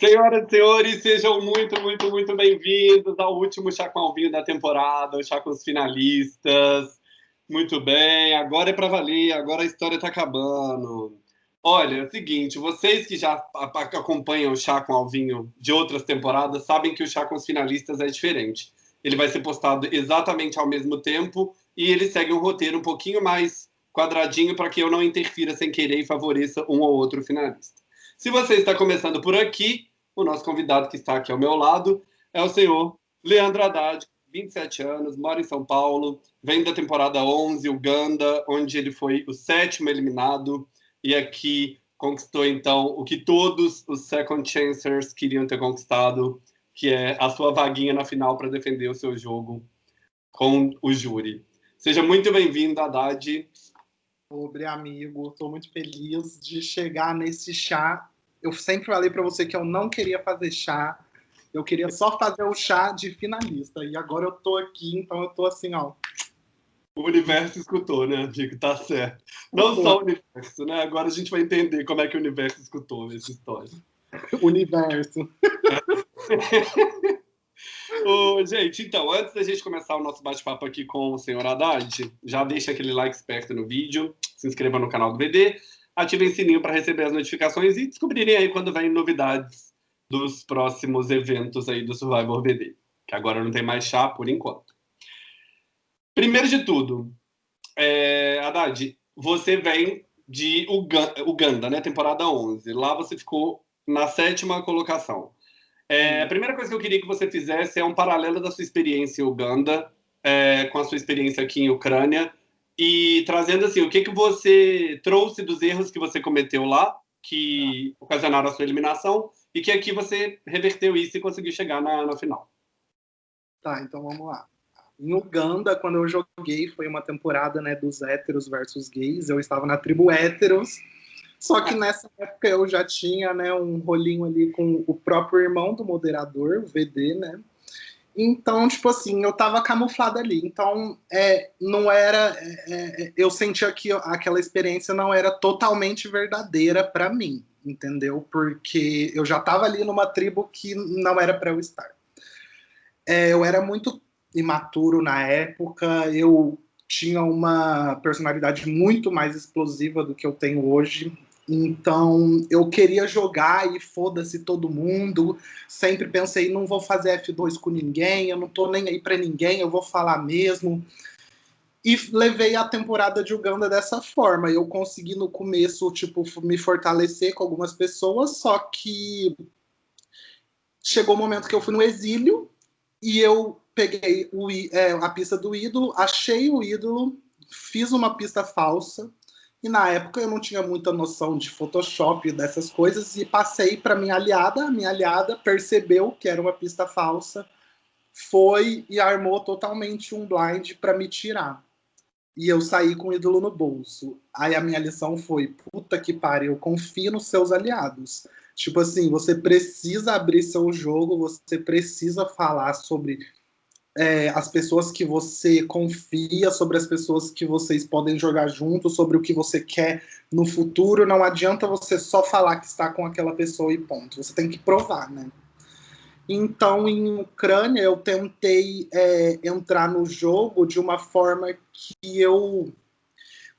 Senhoras e senhores, sejam muito, muito, muito bem-vindos ao último Chá com Alvinho da temporada, o Chá com os finalistas. Muito bem, agora é para valer, agora a história está acabando. Olha, é o seguinte, vocês que já acompanham o Chá com Alvinho de outras temporadas sabem que o Chá com os finalistas é diferente. Ele vai ser postado exatamente ao mesmo tempo e ele segue um roteiro um pouquinho mais quadradinho para que eu não interfira sem querer e favoreça um ou outro finalista. Se você está começando por aqui, o nosso convidado que está aqui ao meu lado é o senhor Leandro Haddad, 27 anos, mora em São Paulo, vem da temporada 11, Uganda, onde ele foi o sétimo eliminado e aqui conquistou então o que todos os second chancers queriam ter conquistado, que é a sua vaguinha na final para defender o seu jogo com o júri. Seja muito bem-vindo, Haddad. Pobre amigo, estou muito feliz de chegar nesse chá eu sempre falei para você que eu não queria fazer chá, eu queria só fazer o chá de finalista. E agora eu tô aqui, então eu tô assim, ó. O universo escutou, né, Diego? Tá certo. Não só o universo, né? Agora a gente vai entender como é que o universo escutou essa história. universo. Ô, gente, então, antes da gente começar o nosso bate-papo aqui com o senhor Haddad, já deixa aquele like esperto no vídeo, se inscreva no canal do VD, ativem o sininho para receber as notificações e descobrirem aí quando vem novidades dos próximos eventos aí do Survivor BD, que agora não tem mais chá por enquanto. Primeiro de tudo, é, Haddad, você vem de Uganda, né, temporada 11. Lá você ficou na sétima colocação. É, a primeira coisa que eu queria que você fizesse é um paralelo da sua experiência em Uganda é, com a sua experiência aqui em Ucrânia e trazendo assim, o que, que você trouxe dos erros que você cometeu lá, que ocasionaram a sua eliminação, e que aqui você reverteu isso e conseguiu chegar na, na final. Tá, então vamos lá. Em Uganda, quando eu joguei, foi uma temporada né, dos héteros versus gays. Eu estava na tribo héteros. Só que nessa época eu já tinha né, um rolinho ali com o próprio irmão do moderador, o VD, né? Então, tipo assim, eu tava camuflada ali. Então, é, não era. É, é, eu sentia que aquela experiência não era totalmente verdadeira para mim, entendeu? Porque eu já tava ali numa tribo que não era para eu estar. É, eu era muito imaturo na época, eu tinha uma personalidade muito mais explosiva do que eu tenho hoje. Então, eu queria jogar e foda-se todo mundo. Sempre pensei, não vou fazer F2 com ninguém, eu não tô nem aí para ninguém, eu vou falar mesmo. E levei a temporada de Uganda dessa forma. Eu consegui no começo, tipo, me fortalecer com algumas pessoas, só que chegou o um momento que eu fui no exílio e eu peguei o, é, a pista do ídolo, achei o ídolo, fiz uma pista falsa, e na época eu não tinha muita noção de Photoshop dessas coisas e passei para minha aliada. A minha aliada percebeu que era uma pista falsa, foi e armou totalmente um blind para me tirar. E eu saí com o ídolo no bolso. Aí a minha lição foi: puta que pariu, confie nos seus aliados. Tipo assim, você precisa abrir seu jogo, você precisa falar sobre é, as pessoas que você confia, sobre as pessoas que vocês podem jogar juntos, sobre o que você quer no futuro. Não adianta você só falar que está com aquela pessoa e ponto. Você tem que provar, né? Então, em Ucrânia, eu tentei é, entrar no jogo de uma forma que eu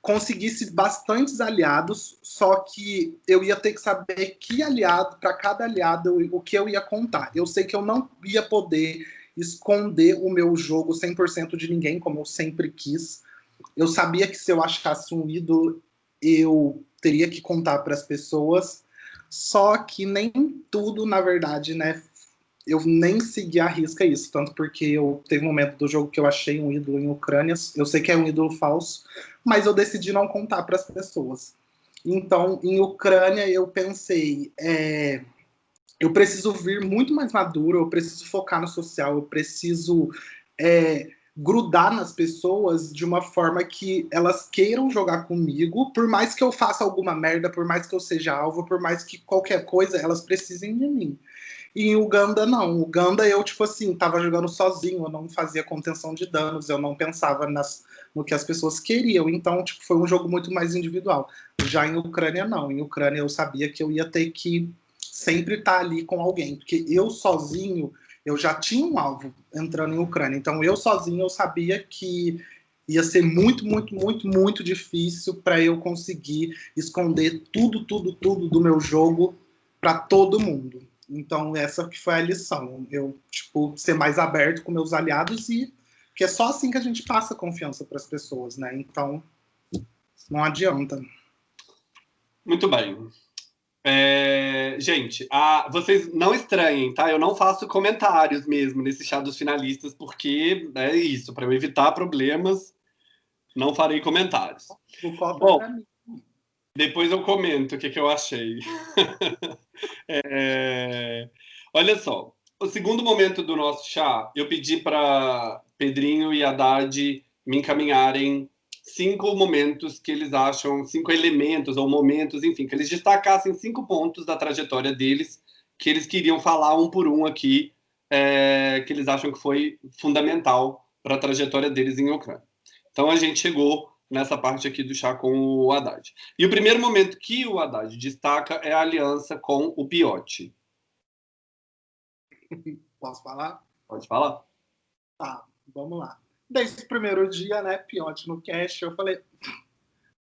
conseguisse bastantes aliados, só que eu ia ter que saber que aliado, para cada aliado, o que eu ia contar. Eu sei que eu não ia poder esconder o meu jogo 100% de ninguém, como eu sempre quis. Eu sabia que se eu achasse um ídolo, eu teria que contar para as pessoas, só que nem tudo, na verdade, né, eu nem segui a risca isso, tanto porque eu teve um momento do jogo que eu achei um ídolo em Ucrânia, eu sei que é um ídolo falso, mas eu decidi não contar para as pessoas. Então, em Ucrânia, eu pensei, é, eu preciso vir muito mais maduro, eu preciso focar no social, eu preciso é, grudar nas pessoas de uma forma que elas queiram jogar comigo, por mais que eu faça alguma merda, por mais que eu seja alvo, por mais que qualquer coisa, elas precisem de mim. E em Uganda, não. Uganda, eu, tipo assim, tava jogando sozinho, eu não fazia contenção de danos, eu não pensava nas, no que as pessoas queriam. Então, tipo, foi um jogo muito mais individual. Já em Ucrânia, não. Em Ucrânia, eu sabia que eu ia ter que sempre estar tá ali com alguém, porque eu sozinho, eu já tinha um alvo entrando em Ucrânia, então eu sozinho eu sabia que ia ser muito, muito, muito, muito difícil para eu conseguir esconder tudo, tudo, tudo do meu jogo para todo mundo. Então essa que foi a lição, eu tipo ser mais aberto com meus aliados e que é só assim que a gente passa confiança para as pessoas, né? Então não adianta. Muito bem. É, gente, a, vocês não estranhem, tá? Eu não faço comentários mesmo nesse chá dos finalistas, porque é isso, para eu evitar problemas, não farei comentários. Bom, depois eu comento o que, que eu achei. é, olha só, o segundo momento do nosso chá, eu pedi para Pedrinho e Haddad me encaminharem cinco momentos que eles acham, cinco elementos ou momentos, enfim, que eles destacassem cinco pontos da trajetória deles que eles queriam falar um por um aqui, é, que eles acham que foi fundamental para a trajetória deles em Ucrânia. Então a gente chegou nessa parte aqui do chá com o Haddad. E o primeiro momento que o Haddad destaca é a aliança com o Piotti. Posso falar? Pode falar. Tá, vamos lá desde o primeiro dia, né, Pionte no cash, eu falei,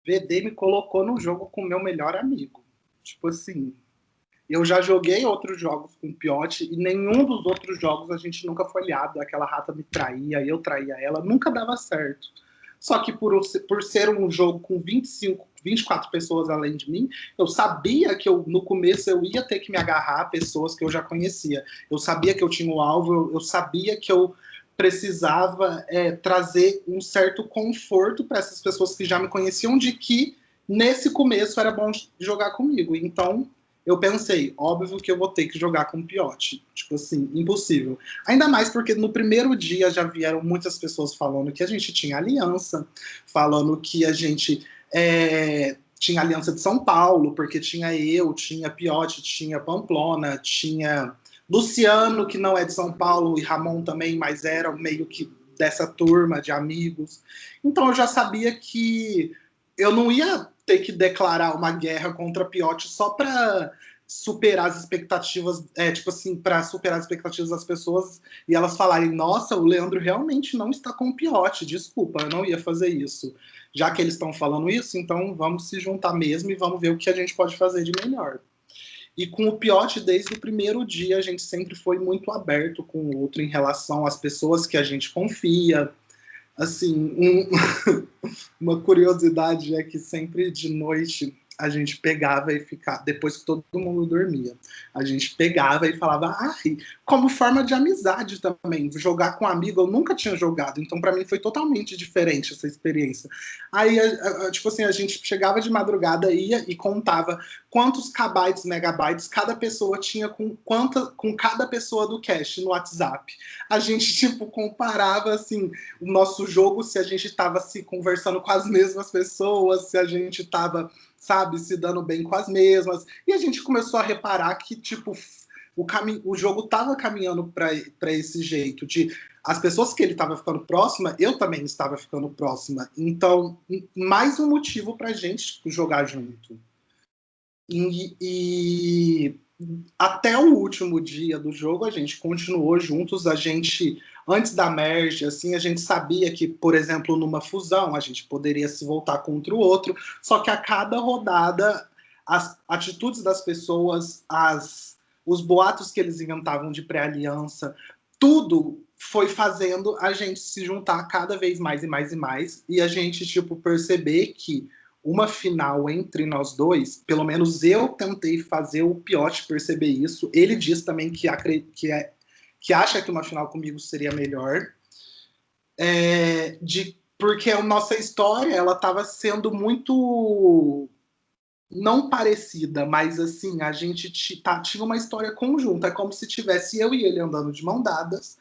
VD me colocou no jogo com meu melhor amigo. Tipo assim, eu já joguei outros jogos com Piote e nenhum dos outros jogos a gente nunca foi aliado. Aquela rata me traía, eu traía ela, nunca dava certo. Só que por, por ser um jogo com 25, 24 pessoas além de mim, eu sabia que eu, no começo eu ia ter que me agarrar a pessoas que eu já conhecia. Eu sabia que eu tinha o um alvo, eu, eu sabia que eu precisava é, trazer um certo conforto para essas pessoas que já me conheciam de que nesse começo era bom jogar comigo. Então eu pensei, óbvio que eu vou ter que jogar com o Piote. Tipo assim, impossível. Ainda mais porque no primeiro dia já vieram muitas pessoas falando que a gente tinha aliança, falando que a gente é, tinha aliança de São Paulo, porque tinha eu, tinha Piote, tinha Pamplona, tinha Luciano, que não é de São Paulo, e Ramon também, mas era meio que dessa turma de amigos. Então eu já sabia que eu não ia ter que declarar uma guerra contra Piotti só para superar as expectativas, é, tipo assim, para superar as expectativas das pessoas e elas falarem: nossa, o Leandro realmente não está com o Piotti, desculpa, eu não ia fazer isso. Já que eles estão falando isso, então vamos se juntar mesmo e vamos ver o que a gente pode fazer de melhor. E com o Piote, desde o primeiro dia, a gente sempre foi muito aberto com o outro em relação às pessoas que a gente confia. Assim, um, uma curiosidade é que sempre de noite a gente pegava e ficava, depois que todo mundo dormia, a gente pegava e falava, ai, como forma de amizade também, jogar com um amigo, eu nunca tinha jogado, então para mim foi totalmente diferente essa experiência. Aí, tipo assim, a gente chegava de madrugada, ia e contava quantos kbytes, megabytes cada pessoa tinha com, quanta, com cada pessoa do cache no WhatsApp. A gente, tipo, comparava, assim, o nosso jogo, se a gente estava se conversando com as mesmas pessoas, se a gente estava sabe, se dando bem com as mesmas. E a gente começou a reparar que, tipo, o, o jogo tava caminhando para esse jeito de as pessoas que ele estava ficando próxima, eu também estava ficando próxima. Então, mais um motivo para gente jogar junto. E, e, até o último dia do jogo a gente continuou juntos, a gente antes da merge, assim, a gente sabia que, por exemplo, numa fusão, a gente poderia se voltar contra o outro, só que a cada rodada, as atitudes das pessoas, as, os boatos que eles inventavam de pré-aliança, tudo foi fazendo a gente se juntar cada vez mais e mais e mais, e a gente, tipo, perceber que uma final entre nós dois, pelo menos eu tentei fazer o Piote perceber isso. Ele diz também que, que é que acha que uma final comigo seria melhor, é, de, porque a nossa história ela estava sendo muito não parecida, mas assim, a gente tá, tinha uma história conjunta, é como se tivesse eu e ele andando de mão dadas,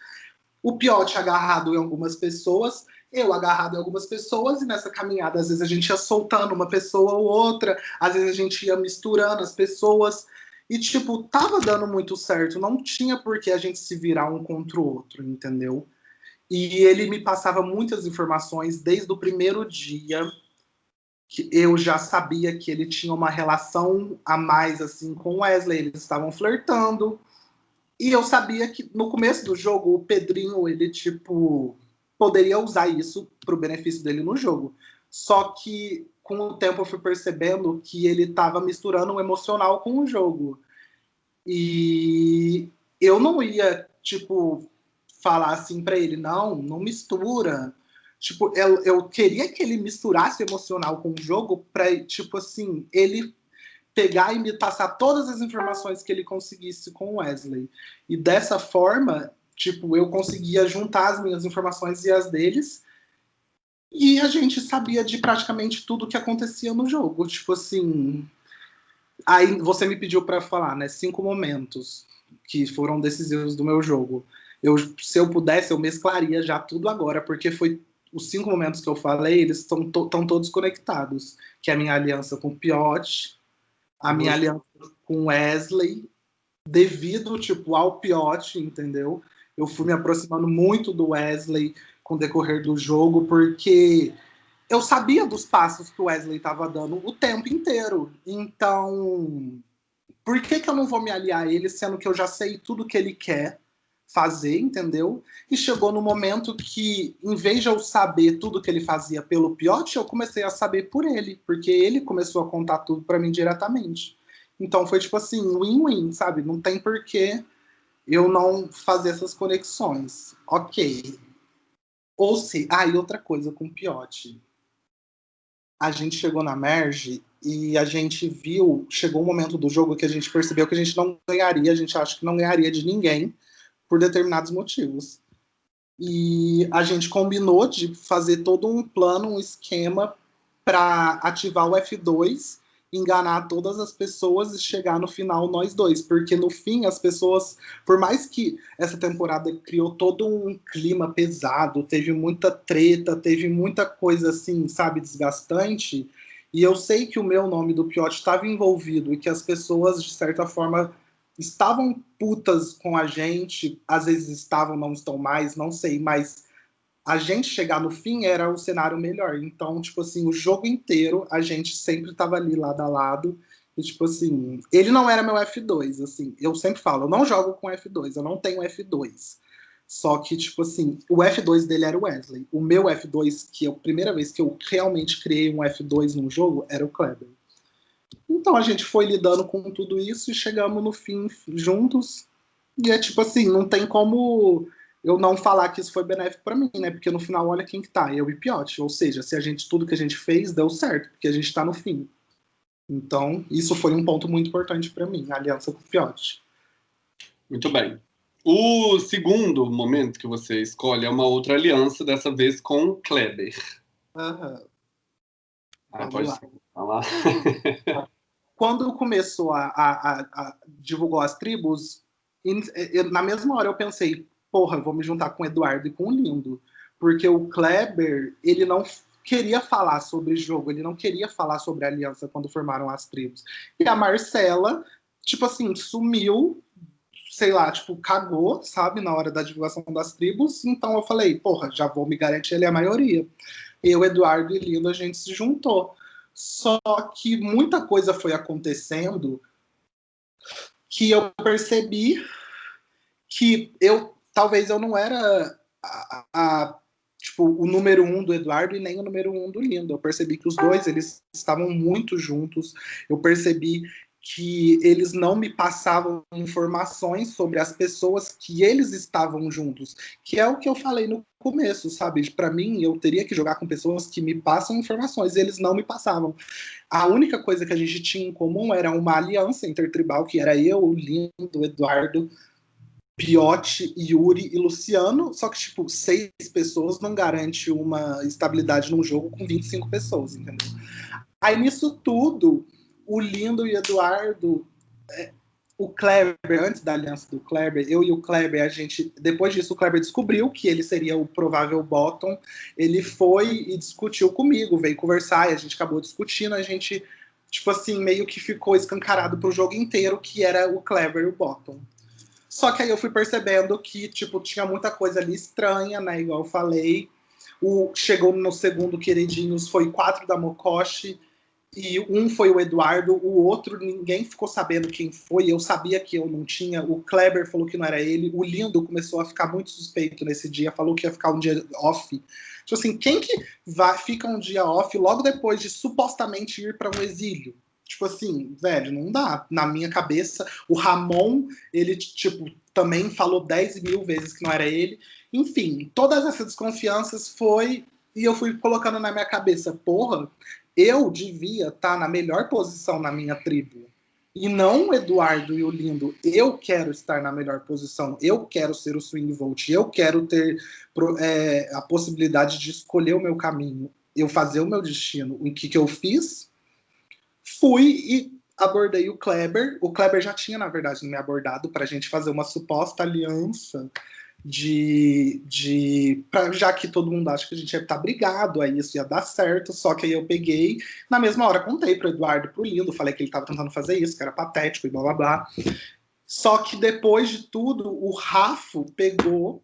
o Piote agarrado em algumas pessoas, eu agarrado em algumas pessoas, e nessa caminhada, às vezes a gente ia soltando uma pessoa ou outra, às vezes a gente ia misturando as pessoas, e, tipo, tava dando muito certo, não tinha por que a gente se virar um contra o outro, entendeu? E ele me passava muitas informações desde o primeiro dia que eu já sabia que ele tinha uma relação a mais assim com Wesley, eles estavam flertando. E eu sabia que no começo do jogo o Pedrinho, ele tipo poderia usar isso para o benefício dele no jogo. Só que com o tempo eu fui percebendo que ele estava misturando o emocional com o jogo. E eu não ia, tipo, falar assim para ele, não, não mistura. Tipo, eu, eu queria que ele misturasse o emocional com o jogo para, tipo assim, ele pegar e me passar todas as informações que ele conseguisse com o Wesley. E dessa forma, tipo, eu conseguia juntar as minhas informações e as deles e a gente sabia de praticamente tudo que acontecia no jogo. Tipo assim. Aí você me pediu para falar, né? Cinco momentos que foram decisivos do meu jogo. Eu, se eu pudesse, eu mesclaria já tudo agora, porque foi os cinco momentos que eu falei, eles estão to, todos conectados. Que é a minha aliança com o Piot, a minha uhum. aliança com Wesley, devido tipo ao Piot, entendeu? Eu fui me aproximando muito do Wesley, com o decorrer do jogo, porque eu sabia dos passos que o Wesley estava dando o tempo inteiro. Então, por que, que eu não vou me aliar a ele, sendo que eu já sei tudo que ele quer fazer, entendeu? E chegou no momento que, em vez de eu saber tudo que ele fazia pelo Piotti, eu comecei a saber por ele, porque ele começou a contar tudo para mim diretamente. Então foi tipo assim, win-win, sabe? Não tem porquê eu não fazer essas conexões. Ok, ou se. Ah, e outra coisa com o Piotti. A gente chegou na Merge e a gente viu, chegou um momento do jogo que a gente percebeu que a gente não ganharia, a gente acha que não ganharia de ninguém por determinados motivos. E a gente combinou de fazer todo um plano, um esquema para ativar o F2 enganar todas as pessoas e chegar no final nós dois, porque no fim as pessoas, por mais que essa temporada criou todo um clima pesado, teve muita treta, teve muita coisa assim, sabe, desgastante, e eu sei que o meu nome do Piot estava envolvido e que as pessoas de certa forma estavam putas com a gente, às vezes estavam, não estão mais, não sei, mas a gente chegar no fim era o cenário melhor. Então, tipo assim, o jogo inteiro a gente sempre tava ali lado a lado. E, tipo assim, ele não era meu F2, assim. Eu sempre falo, eu não jogo com F2, eu não tenho F2. Só que, tipo assim, o F2 dele era o Wesley. O meu F2, que é a primeira vez que eu realmente criei um F2 num jogo, era o Kleber. Então a gente foi lidando com tudo isso e chegamos no fim juntos. E é tipo assim, não tem como eu não falar que isso foi benéfico para mim, né? Porque no final, olha quem que tá, eu e Piotti. Ou seja, se a gente, tudo que a gente fez deu certo, porque a gente está no fim. Então, isso foi um ponto muito importante para mim, a aliança com o Piotti. Muito bem. O segundo momento que você escolhe é uma outra aliança, dessa vez com o Kleber. Uhum. Ah, pode lá. falar. Quando começou a, a, a, a divulgar as tribos, na mesma hora eu pensei, porra, vou me juntar com o Eduardo e com o Lindo. Porque o Kleber, ele não queria falar sobre jogo, ele não queria falar sobre aliança quando formaram as tribos. E a Marcela, tipo assim, sumiu, sei lá, tipo, cagou, sabe, na hora da divulgação das tribos. Então eu falei, porra, já vou me garantir ele a maioria. Eu, Eduardo e Lindo, a gente se juntou. Só que muita coisa foi acontecendo que eu percebi que eu talvez eu não era a, a, tipo, o número um do Eduardo e nem o número um do Lindo. Eu percebi que os dois eles estavam muito juntos. Eu percebi que eles não me passavam informações sobre as pessoas que eles estavam juntos, que é o que eu falei no começo, sabe? Para mim, eu teria que jogar com pessoas que me passam informações, e eles não me passavam. A única coisa que a gente tinha em comum era uma aliança intertribal, que era eu, o Lindo, o Eduardo, Piotti, Yuri e Luciano, só que, tipo, seis pessoas não garante uma estabilidade num jogo com 25 pessoas, entendeu? Aí, nisso tudo, o Lindo e o Eduardo, é, o Kleber, antes da aliança do Kleber, eu e o Kleber, a gente, depois disso, o Kleber descobriu que ele seria o provável bottom, ele foi e discutiu comigo, veio conversar, e a gente acabou discutindo, a gente, tipo assim, meio que ficou escancarado pro jogo inteiro que era o Kleber o bottom. Só que aí eu fui percebendo que, tipo, tinha muita coisa ali estranha, né? Igual eu falei. O, chegou no segundo queridinhos, foi quatro da Mokoshi, e um foi o Eduardo, o outro ninguém ficou sabendo quem foi, eu sabia que eu não tinha, o Kleber falou que não era ele, o Lindo começou a ficar muito suspeito nesse dia, falou que ia ficar um dia off. Tipo assim, quem que vai, fica um dia off logo depois de supostamente ir para um exílio? Tipo assim, velho, não dá. Na minha cabeça, o Ramon, ele, tipo, também falou 10 mil vezes que não era ele. Enfim, todas essas desconfianças foi. E eu fui colocando na minha cabeça, porra, eu devia estar tá na melhor posição na minha tribo. E não o Eduardo e o Lindo. Eu quero estar na melhor posição. Eu quero ser o Swing Volt. Eu quero ter é, a possibilidade de escolher o meu caminho. Eu fazer o meu destino. O que, que eu fiz? Fui e abordei o Kleber. O Kleber já tinha, na verdade, me abordado para a gente fazer uma suposta aliança de, de pra, já que todo mundo acha que a gente ia estar tá brigado, aí isso ia dar certo, só que aí eu peguei, na mesma hora contei pro Eduardo pro Lindo, falei que ele estava tentando fazer isso, que era patético e blá blá blá. Só que depois de tudo, o Rafo pegou,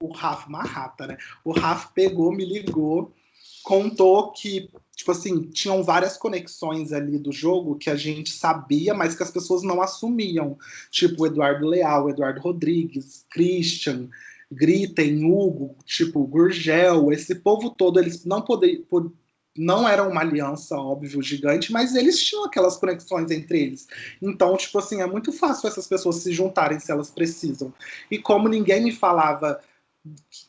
o Rafo, uma rata, né? O Rafo pegou, me ligou, contou que tipo assim, tinham várias conexões ali do jogo que a gente sabia, mas que as pessoas não assumiam. Tipo, Eduardo Leal, Eduardo Rodrigues, Christian, Gritem, Hugo, tipo, Gurgel, esse povo todo, eles não poderiam. Não eram uma aliança, óbvio, gigante, mas eles tinham aquelas conexões entre eles. Então, tipo assim, é muito fácil essas pessoas se juntarem se elas precisam. E como ninguém me falava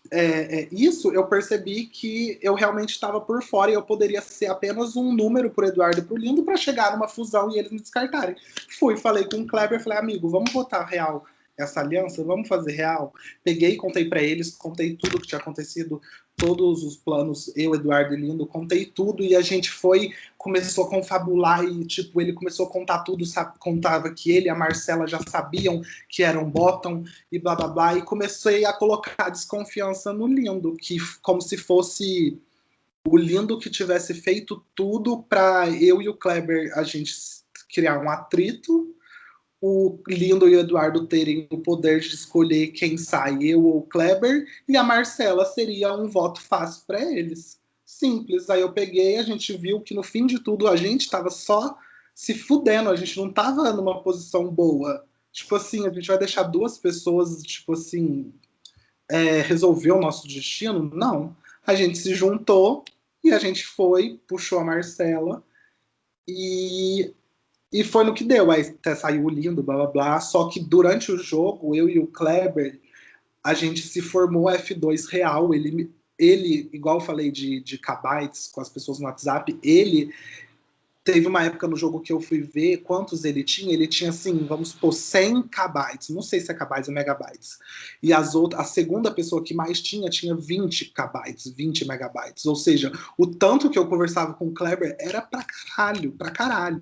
é, é, isso eu percebi que eu realmente estava por fora e eu poderia ser apenas um número para Eduardo e para o Lindo para chegar numa fusão e eles me descartarem. Fui, falei com o Kleber, falei, amigo, vamos botar real essa aliança, vamos fazer real. Peguei, contei para eles, contei tudo que tinha acontecido, todos os planos, eu, Eduardo e Lindo, contei tudo e a gente foi, começou a confabular e, tipo, ele começou a contar tudo, sabe, contava que ele e a Marcela já sabiam que eram bottom e blá blá blá, e comecei a colocar desconfiança no Lindo, que como se fosse o Lindo que tivesse feito tudo para eu e o Kleber a gente criar um atrito o Lindo e o Eduardo terem o poder de escolher quem sai, eu ou o Kleber, e a Marcela seria um voto fácil para eles. Simples. Aí eu peguei, a gente viu que no fim de tudo a gente estava só se fudendo, a gente não estava numa posição boa. Tipo assim, a gente vai deixar duas pessoas, tipo assim, é, resolver o nosso destino? Não. A gente se juntou e a gente foi, puxou a Marcela e e foi no que deu, aí até saiu lindo, blá blá blá. Só que durante o jogo, eu e o Kleber, a gente se formou F2 real. Ele, ele igual eu falei de, de kbytes com as pessoas no WhatsApp, ele Teve uma época no jogo que eu fui ver quantos ele tinha. Ele tinha, assim, vamos supor, 100 kbytes. Não sei se é kbytes ou megabytes. E as outras, a segunda pessoa que mais tinha, tinha 20 kbytes, 20 megabytes. Ou seja, o tanto que eu conversava com o Kleber era pra caralho, pra caralho.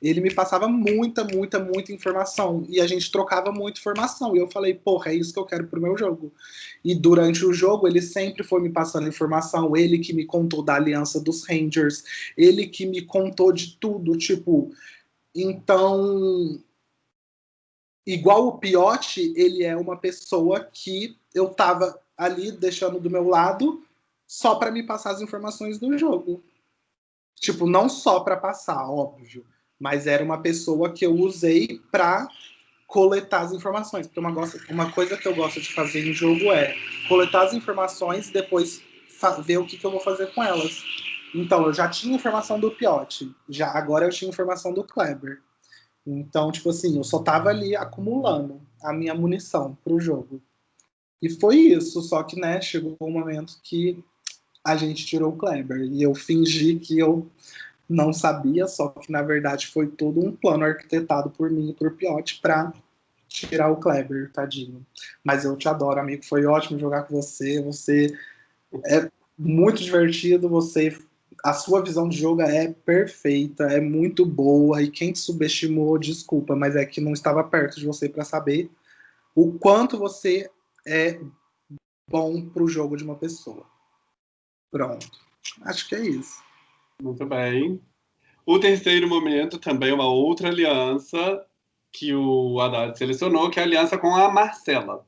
Ele me passava muita, muita, muita informação. E a gente trocava muita informação. E eu falei, porra, é isso que eu quero pro meu jogo. E durante o jogo, ele sempre foi me passando informação. Ele que me contou da aliança dos Rangers. Ele que me contou de tudo, tipo, então igual o Piotti, ele é uma pessoa que eu tava ali deixando do meu lado só para me passar as informações do jogo. Tipo, não só para passar, óbvio, mas era uma pessoa que eu usei para coletar as informações. Porque uma, uma coisa que eu gosto de fazer em jogo é coletar as informações e depois ver o que, que eu vou fazer com elas. Então, eu já tinha informação do Piotti, já agora eu tinha informação do Kleber. Então, tipo assim, eu só tava ali acumulando a minha munição pro jogo. E foi isso, só que, né, chegou um momento que a gente tirou o Kleber. E eu fingi que eu não sabia, só que na verdade foi todo um plano arquitetado por mim e por Piotti pra tirar o Kleber, tadinho. Mas eu te adoro, amigo. Foi ótimo jogar com você. Você é muito divertido. Você a sua visão de jogo é perfeita, é muito boa, e quem te subestimou, desculpa, mas é que não estava perto de você para saber o quanto você é bom para o jogo de uma pessoa. Pronto. Acho que é isso. Muito bem. O terceiro momento também é uma outra aliança que o Haddad selecionou, que é a aliança com a Marcela.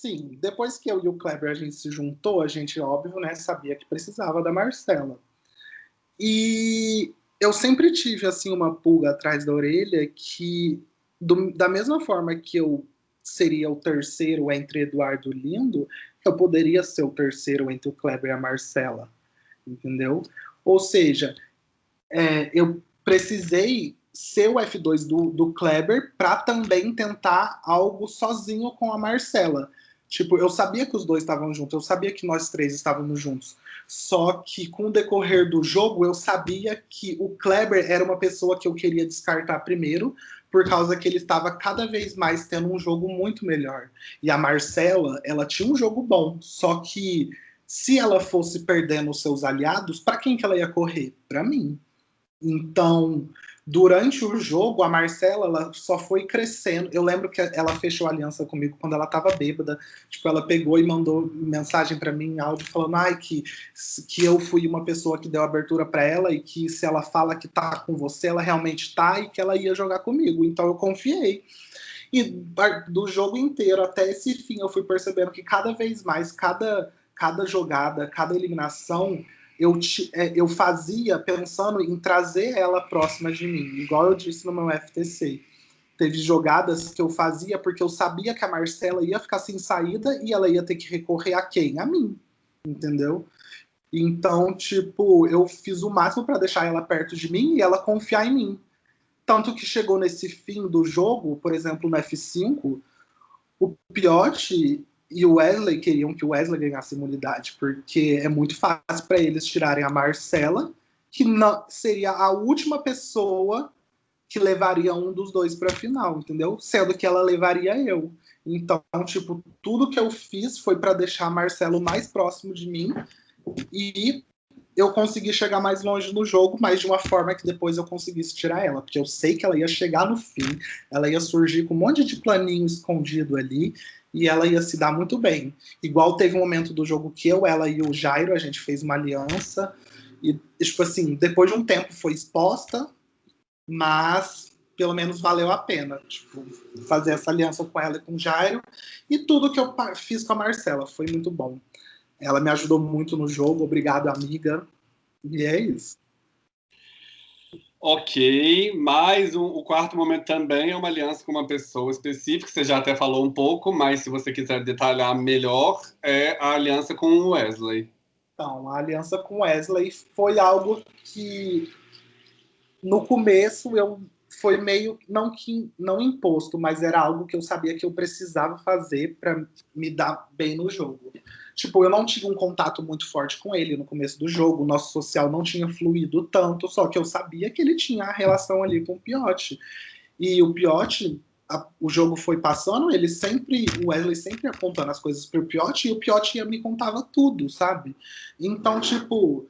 Sim, depois que eu e o Kleber a gente se juntou, a gente, óbvio, né, sabia que precisava da Marcela. E eu sempre tive, assim, uma pulga atrás da orelha que, do, da mesma forma que eu seria o terceiro entre Eduardo e Lindo, eu poderia ser o terceiro entre o Kleber e a Marcela, entendeu? Ou seja, é, eu precisei ser o F2 do, do Kleber para também tentar algo sozinho com a Marcela. Tipo, eu sabia que os dois estavam juntos, eu sabia que nós três estávamos juntos. Só que com o decorrer do jogo, eu sabia que o Kleber era uma pessoa que eu queria descartar primeiro, por causa que ele estava cada vez mais tendo um jogo muito melhor. E a Marcela, ela tinha um jogo bom, só que se ela fosse perdendo os seus aliados, para quem que ela ia correr? Para mim. Então, durante o jogo, a Marcela ela só foi crescendo. Eu lembro que ela fechou aliança comigo quando ela estava bêbada. Tipo, ela pegou e mandou mensagem para mim em áudio falando ai, que, que eu fui uma pessoa que deu abertura para ela e que se ela fala que tá com você, ela realmente tá e que ela ia jogar comigo. Então eu confiei. E do jogo inteiro até esse fim, eu fui percebendo que cada vez mais, cada, cada jogada, cada eliminação eu, é, eu fazia pensando em trazer ela próxima de mim, igual eu disse no meu FTC. Teve jogadas que eu fazia porque eu sabia que a Marcela ia ficar sem saída e ela ia ter que recorrer a quem? A mim, entendeu? Então, tipo, eu fiz o máximo para deixar ela perto de mim e ela confiar em mim. Tanto que chegou nesse fim do jogo, por exemplo, no F5, o Piotti, e o Wesley queriam que o Wesley ganhasse imunidade, porque é muito fácil para eles tirarem a Marcela, que não, seria a última pessoa que levaria um dos dois para a final, entendeu? Sendo que ela levaria eu. Então, tipo, tudo que eu fiz foi para deixar Marcelo mais próximo de mim e eu consegui chegar mais longe no jogo, mas de uma forma que depois eu conseguisse tirar ela, porque eu sei que ela ia chegar no fim, ela ia surgir com um monte de planinho escondido ali, e ela ia se dar muito bem. Igual teve um momento do jogo que eu, ela e o Jairo, a gente fez uma aliança, e, tipo assim, depois de um tempo foi exposta, mas pelo menos valeu a pena, tipo, fazer essa aliança com ela e com o Jairo, e tudo que eu fiz com a Marcela, foi muito bom. Ela me ajudou muito no jogo, obrigado, amiga, e é isso. Ok, mas o, o, quarto momento também é uma aliança com uma pessoa específica, você já até falou um pouco, mas se você quiser detalhar melhor, é a aliança com o Wesley. Então, a aliança com Wesley foi algo que no começo eu foi meio não que não imposto, mas era algo que eu sabia que eu precisava fazer para me dar bem no jogo. Tipo, eu não tive um contato muito forte com ele no começo do jogo, o nosso social não tinha fluído tanto, só que eu sabia que ele tinha a relação ali com o Piotti. E o Piotti, a, o jogo foi passando, ele sempre, o Wesley sempre ia contando as coisas pro Piotti, e o Piotti me contava tudo, sabe? Então, tipo,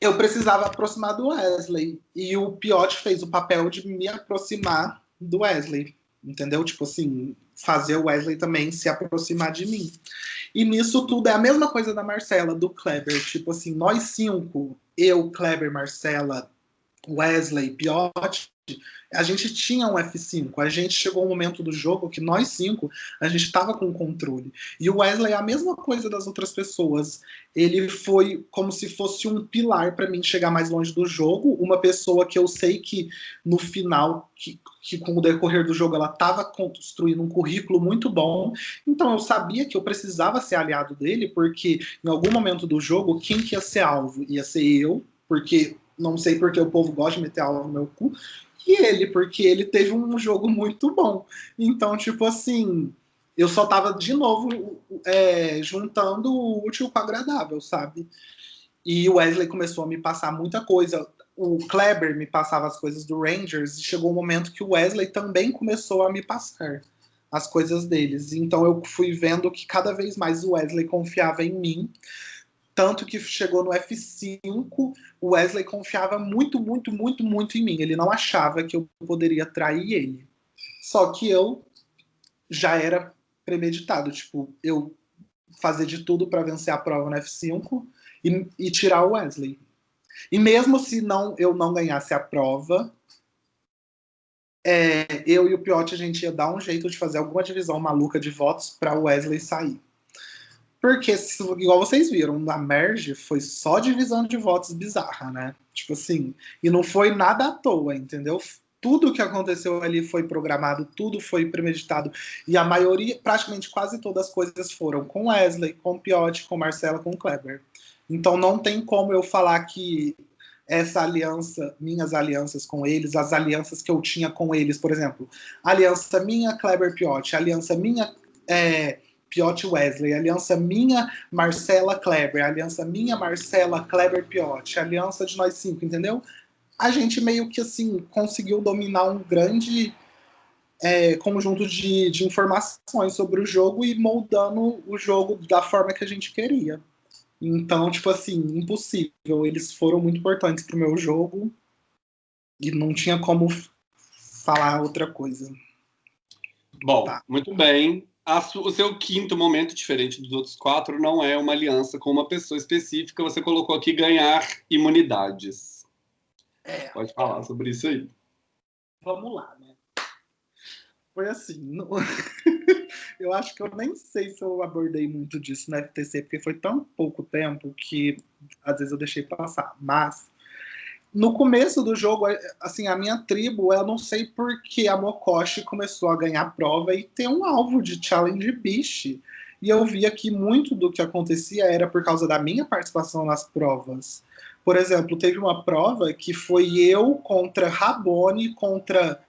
eu precisava aproximar do Wesley, e o Piotti fez o papel de me aproximar do Wesley, entendeu? Tipo assim, fazer o Wesley também se aproximar de mim. E nisso tudo é a mesma coisa da Marcela, do Kleber. Tipo assim, nós cinco, eu, Kleber, Marcela, Wesley, Piotti, a gente tinha um F5. A gente chegou um momento do jogo que nós cinco, a gente estava com controle. E o Wesley é a mesma coisa das outras pessoas. Ele foi como se fosse um pilar para mim chegar mais longe do jogo. Uma pessoa que eu sei que no final, que, que com o decorrer do jogo, ela estava construindo um currículo muito bom. Então eu sabia que eu precisava ser aliado dele, porque em algum momento do jogo, quem que ia ser alvo? Ia ser eu, porque não sei porque o povo gosta de meter alvo no meu cu, e ele, porque ele teve um jogo muito bom. Então, tipo assim, eu só tava de novo é, juntando o útil com o agradável, sabe? E o Wesley começou a me passar muita coisa. O Kleber me passava as coisas do Rangers e chegou um momento que o Wesley também começou a me passar as coisas deles. Então eu fui vendo que cada vez mais o Wesley confiava em mim tanto que chegou no F5, o Wesley confiava muito, muito, muito, muito em mim. Ele não achava que eu poderia trair ele. Só que eu já era premeditado. Tipo, eu fazer de tudo para vencer a prova no F5 e, e, tirar o Wesley. E mesmo se não eu não ganhasse a prova, é, eu e o Piotti a gente ia dar um jeito de fazer alguma divisão maluca de votos para o Wesley sair. Porque, igual vocês viram, na Merge foi só divisão de votos bizarra, né? Tipo assim, e não foi nada à toa, entendeu? Tudo que aconteceu ali foi programado, tudo foi premeditado. E a maioria, praticamente quase todas as coisas foram com Wesley, com Piotti, com Marcela, com Kleber. Então não tem como eu falar que essa aliança, minhas alianças com eles, as alianças que eu tinha com eles, por exemplo, aliança minha Kleber Piotti, aliança minha é, Piotti Wesley, aliança minha Marcela Kleber, aliança minha Marcela Kleber Piotti, aliança de nós cinco, entendeu? A gente meio que assim conseguiu dominar um grande é, conjunto de, de informações sobre o jogo e moldando o jogo da forma que a gente queria. Então, tipo assim, impossível. Eles foram muito importantes pro meu jogo e não tinha como falar outra coisa. Bom, tá. muito bem. O seu quinto momento, diferente dos outros quatro, não é uma aliança com uma pessoa específica. Você colocou aqui ganhar imunidades. É. Pode falar sobre isso aí. Vamos lá, né? Foi assim. No... eu acho que eu nem sei se eu abordei muito disso na FTC, porque foi tão pouco tempo que às vezes eu deixei passar. Mas no começo do jogo, assim, a minha tribo, eu não sei por que a Mokoshi começou a ganhar prova e ter um alvo de challenge biche. E eu via que muito do que acontecia era por causa da minha participação nas provas. Por exemplo, teve uma prova que foi eu contra Rabone, contra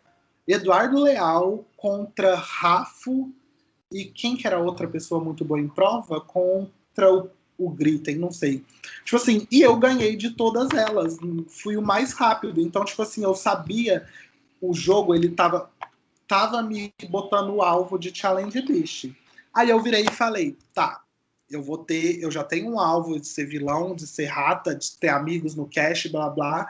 Eduardo Leal, contra Rafo e quem que era outra pessoa muito boa em prova contra o, o Gritem, não sei. Tipo assim, e eu ganhei de todas elas, fui o mais rápido. Então, tipo assim, eu sabia o jogo, ele tava, tava me botando o alvo de Challenge Beast. Aí eu virei e falei, tá, eu vou ter, eu já tenho um alvo de ser vilão, de ser rata, de ter amigos no cash, blá blá.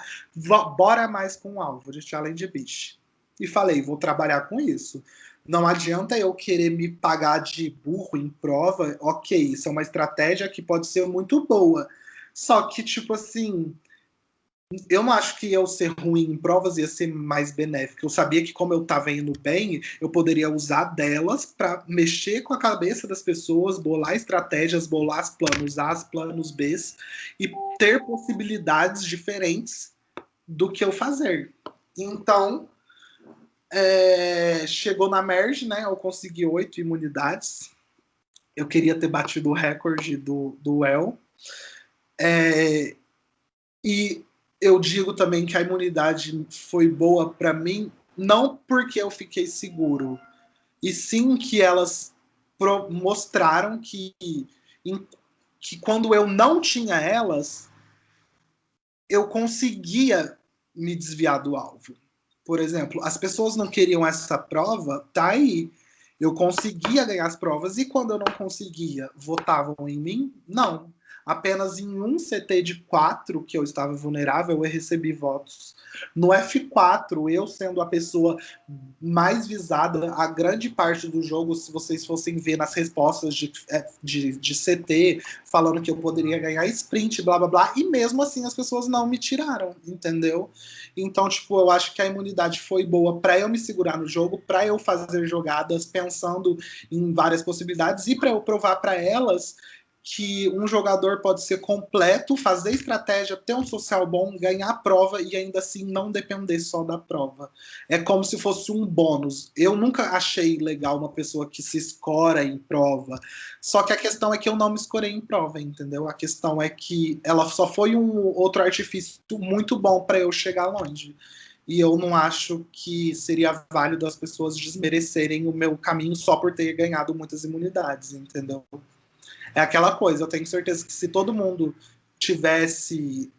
Bora mais com um alvo de Challenge Beast. E falei, vou trabalhar com isso. Não adianta eu querer me pagar de burro em prova, ok, isso é uma estratégia que pode ser muito boa. Só que, tipo assim, eu não acho que eu ser ruim em provas ia ser mais benéfico. Eu sabia que, como eu estava indo bem, eu poderia usar delas para mexer com a cabeça das pessoas, bolar estratégias, bolar planos A, planos B e ter possibilidades diferentes do que eu fazer. Então, é, chegou na merge, né? Eu consegui oito imunidades. Eu queria ter batido o recorde do, do El. É, e eu digo também que a imunidade foi boa para mim, não porque eu fiquei seguro, e sim que elas mostraram que, que quando eu não tinha elas, eu conseguia me desviar do alvo. Por exemplo, as pessoas não queriam essa prova, tá aí. Eu conseguia ganhar as provas e quando eu não conseguia, votavam em mim? Não. Apenas em um CT de 4 que eu estava vulnerável, eu recebi votos. No F4, eu sendo a pessoa mais visada, a grande parte do jogo, se vocês fossem ver nas respostas de, é, de, de CT, falando que eu poderia ganhar sprint, blá blá blá, e mesmo assim as pessoas não me tiraram, entendeu? Então, tipo, eu acho que a imunidade foi boa para eu me segurar no jogo, para eu fazer jogadas pensando em várias possibilidades e para eu provar para elas que um jogador pode ser completo, fazer estratégia, ter um social bom, ganhar a prova e ainda assim não depender só da prova. É como se fosse um bônus. Eu nunca achei legal uma pessoa que se escora em prova. Só que a questão é que eu não me escorei em prova, entendeu? A questão é que ela só foi um outro artifício muito bom para eu chegar longe. E eu não acho que seria válido as pessoas desmerecerem o meu caminho só por ter ganhado muitas imunidades, entendeu? É aquela coisa, eu tenho certeza que se todo mundo tivesse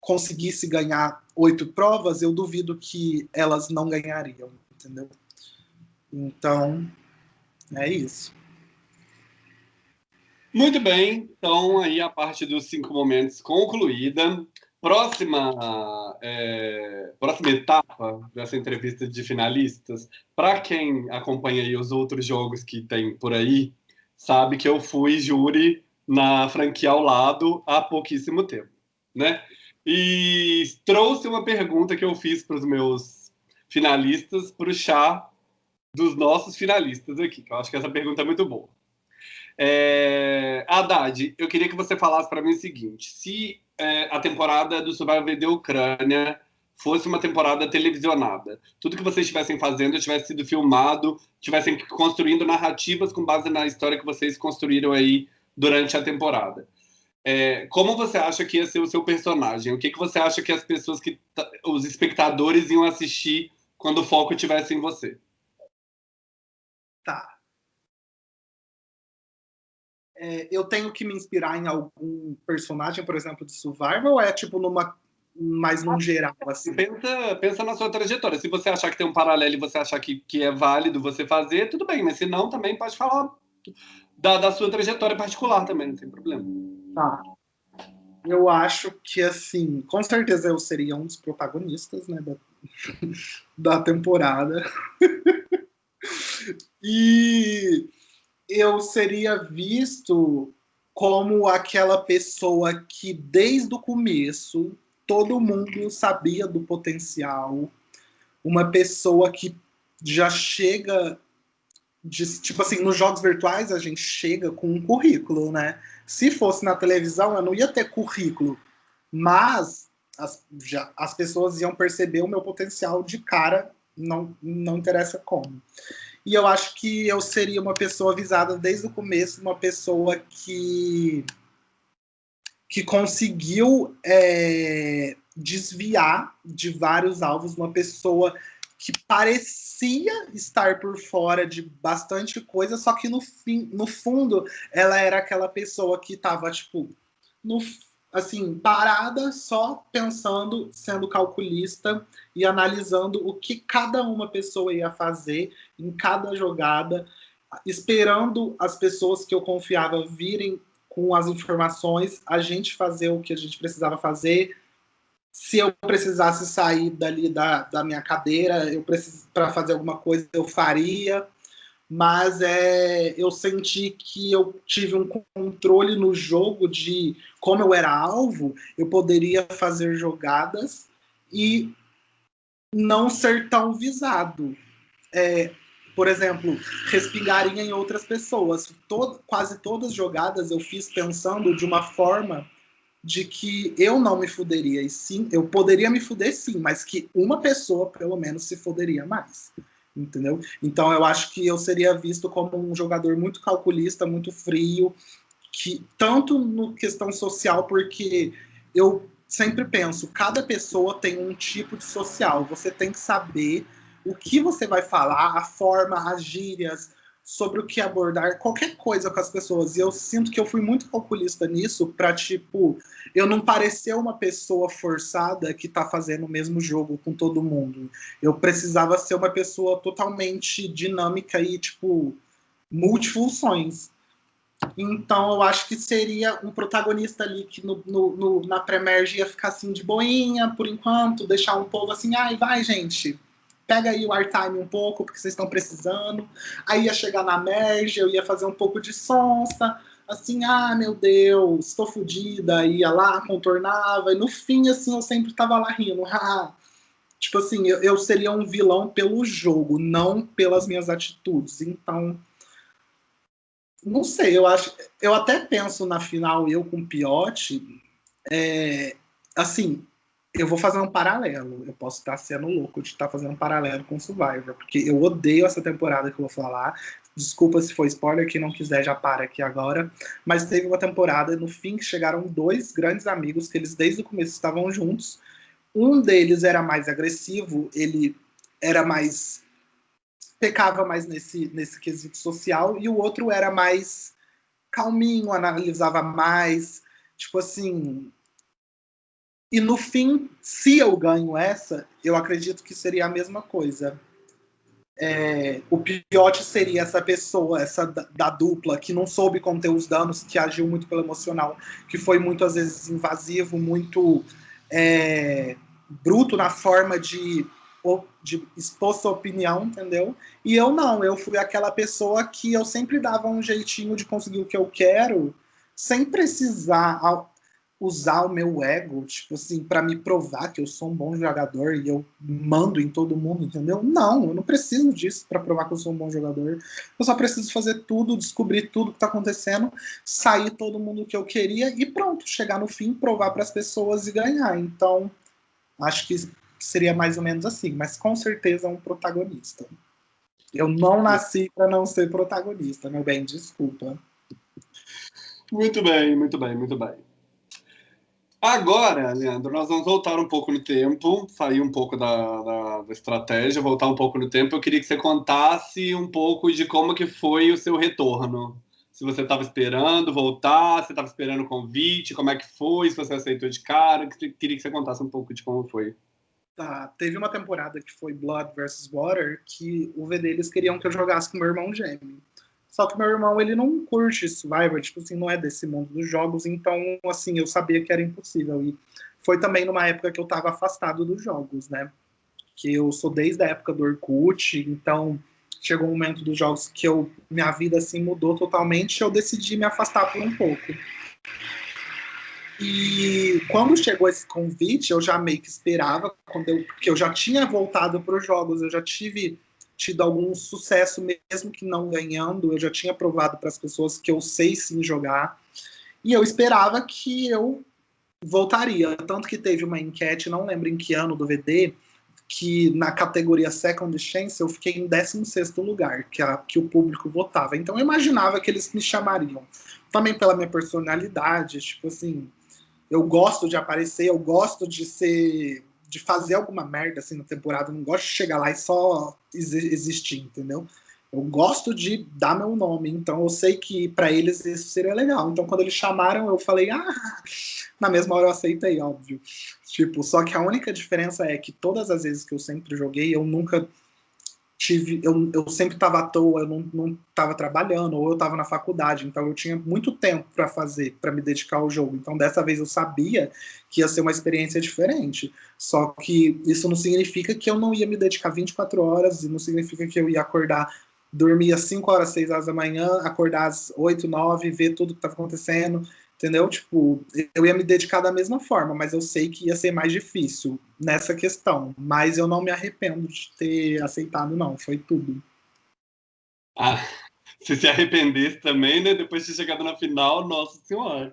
conseguisse ganhar oito provas, eu duvido que elas não ganhariam, entendeu? Então, é isso. Muito bem, então aí a parte dos cinco momentos concluída. Próxima, é, próxima etapa dessa entrevista de finalistas, para quem acompanha aí os outros jogos que tem por aí, sabe que eu fui júri na franquia ao lado há pouquíssimo tempo, né? E trouxe uma pergunta que eu fiz para os meus finalistas para o chá dos nossos finalistas aqui, que eu acho que essa pergunta é muito boa. É... Haddad, eu queria que você falasse para mim o seguinte: se é, a temporada do Survivor da Ucrânia fosse uma temporada televisionada, tudo que vocês estivessem fazendo tivesse sido filmado, tivessem construindo narrativas com base na história que vocês construíram aí durante a temporada. É, como você acha que ia ser o seu personagem? O que, que você acha que as pessoas que os espectadores iam assistir quando o foco estivesse em você? Tá. É, eu tenho que me inspirar em algum personagem, por exemplo, de Survival, ou é tipo numa mais num geral, assim? Pensa, pensa na sua trajetória. Se você achar que tem um paralelo e você achar que, que é válido você fazer, tudo bem, mas se não, também pode falar da, da sua trajetória particular também, não tem problema. Tá. Eu acho que, assim, com certeza eu seria um dos protagonistas, né, da, da temporada. e eu seria visto como aquela pessoa que desde o começo todo mundo sabia do potencial, uma pessoa que já chega de, tipo assim, nos jogos virtuais a gente chega com um currículo, né? Se fosse na televisão, eu não ia ter currículo, mas as, já, as pessoas iam perceber o meu potencial de cara, não, não interessa como. E eu acho que eu seria uma pessoa avisada desde o começo, uma pessoa que, que conseguiu é, desviar de vários alvos, uma pessoa que parecia estar por fora de bastante coisa, só que no, fim, no fundo ela era aquela pessoa que estava, tipo, no, assim, parada, só pensando, sendo calculista e analisando o que cada uma pessoa ia fazer em cada jogada, esperando as pessoas que eu confiava virem com as informações, a gente fazer o que a gente precisava fazer. Se eu precisasse sair dali da, da minha cadeira, eu para fazer alguma coisa, eu faria mas é, eu senti que eu tive um controle no jogo de como eu era alvo, eu poderia fazer jogadas e não ser tão visado. É, por exemplo, respingaria em outras pessoas. Todo, quase todas as jogadas eu fiz pensando de uma forma de que eu não me fuderia, e sim, eu poderia me fuder sim, mas que uma pessoa pelo menos se fuderia mais entendeu? Então eu acho que eu seria visto como um jogador muito calculista, muito frio, que tanto no questão social, porque eu sempre penso, cada pessoa tem um tipo de social, você tem que saber o que você vai falar, a forma, as gírias, sobre o que abordar qualquer coisa com as pessoas. E eu sinto que eu fui muito calculista nisso para tipo, eu não parecer uma pessoa forçada que tá fazendo o mesmo jogo com todo mundo. Eu precisava ser uma pessoa totalmente dinâmica e tipo multifunções. Então eu acho que seria um protagonista ali que no, no, no na pré-merge ia ficar assim de boinha por enquanto, deixar um povo assim, ai, vai, gente pega aí o airtime um pouco, porque vocês estão precisando. Aí ia chegar na merge, eu ia fazer um pouco de sonsa, assim, ah, meu Deus, estou fodida, ia lá, contornava, e no fim, assim, eu sempre tava lá rindo. Tipo assim, eu, eu seria um vilão pelo jogo, não pelas minhas atitudes. Então, não sei, eu acho. Eu até penso na final, eu com o Piotti, é, assim, eu vou fazer um paralelo. Eu posso estar sendo louco de estar fazendo um paralelo com Survivor, porque eu odeio essa temporada que eu vou falar. Desculpa se foi spoiler, quem não quiser já para aqui agora. Mas teve uma temporada no fim que chegaram dois grandes amigos que eles desde o começo estavam juntos. Um deles era mais agressivo, ele era mais pecava mais nesse nesse quesito social e o outro era mais calminho, analisava mais, tipo assim, e no fim, se eu ganho essa, eu acredito que seria a mesma coisa. É, o Piote seria essa pessoa, essa da, da, dupla, que não soube conter os danos, que agiu muito pelo emocional, que foi muitas vezes invasivo, muito é, bruto na forma de, de expor sua opinião, entendeu? E eu não, eu fui aquela pessoa que eu sempre dava um jeitinho de conseguir o que eu quero, sem precisar usar o meu ego, tipo assim, para me provar que eu sou um bom jogador e eu mando em todo mundo, entendeu? Não, eu não preciso disso para provar que eu sou um bom jogador. Eu só preciso fazer tudo, descobrir tudo que tá acontecendo, sair todo mundo que eu queria e pronto, chegar no fim, provar para as pessoas e ganhar. Então, acho que seria mais ou menos assim, mas com certeza um protagonista. Eu não nasci para não ser protagonista, meu bem, desculpa. Muito bem, muito bem, muito bem. Agora, Leandro, nós vamos voltar um pouco no tempo, sair um pouco da, da, da, estratégia, voltar um pouco no tempo. Eu queria que você contasse um pouco de como que foi o seu retorno. Se você estava esperando voltar, se estava esperando o convite, como é que foi, se você aceitou de cara. Queria que você contasse um pouco de como foi. Tá, teve uma temporada que foi Blood vs. Water, que o VD eles queriam que eu jogasse com meu irmão gêmeo. Só que meu irmão, ele não curte Survivor, tipo assim, não é desse mundo dos jogos, então, assim, eu sabia que era impossível. E foi também numa época que eu tava afastado dos jogos, né? Que eu sou desde a época do Orkut, então chegou um momento dos jogos que eu minha vida assim mudou totalmente, eu decidi me afastar por um pouco. E quando chegou esse convite, eu já meio que esperava, quando eu, porque eu já tinha voltado para os jogos, eu já tive tido algum sucesso, mesmo que não ganhando. Eu já tinha provado para as pessoas que eu sei sim jogar. E eu esperava que eu voltaria. Tanto que teve uma enquete, não lembro em que ano do VD, que na categoria Second Chance eu fiquei em 16 lugar, que, a, que o público votava. Então eu imaginava que eles me chamariam. Também pela minha personalidade, tipo assim, eu gosto de aparecer, eu gosto de ser de fazer alguma merda assim na temporada. Eu não gosto de chegar lá e só existir, entendeu? Eu gosto de dar meu nome, então eu sei que para eles isso seria legal. Então quando eles chamaram, eu falei, ah, na mesma hora eu aceitei, óbvio. Tipo, só que a única diferença é que todas as vezes que eu sempre joguei, eu nunca tive, eu, eu sempre estava à toa, eu não estava trabalhando, ou eu estava na faculdade, então eu tinha muito tempo para fazer, para me dedicar ao jogo. Então dessa vez eu sabia que ia ser uma experiência diferente. Só que isso não significa que eu não ia me dedicar 24 horas, e não significa que eu ia acordar, dormir às 5 horas, 6 horas da manhã, acordar às 8, 9, ver tudo que estava acontecendo, entendeu? Tipo, eu ia me dedicar da mesma forma, mas eu sei que ia ser mais difícil nessa questão. Mas eu não me arrependo de ter aceitado, não. Foi tudo. Ah, se se arrependesse também, né? Depois de chegado na final, nossa senhora.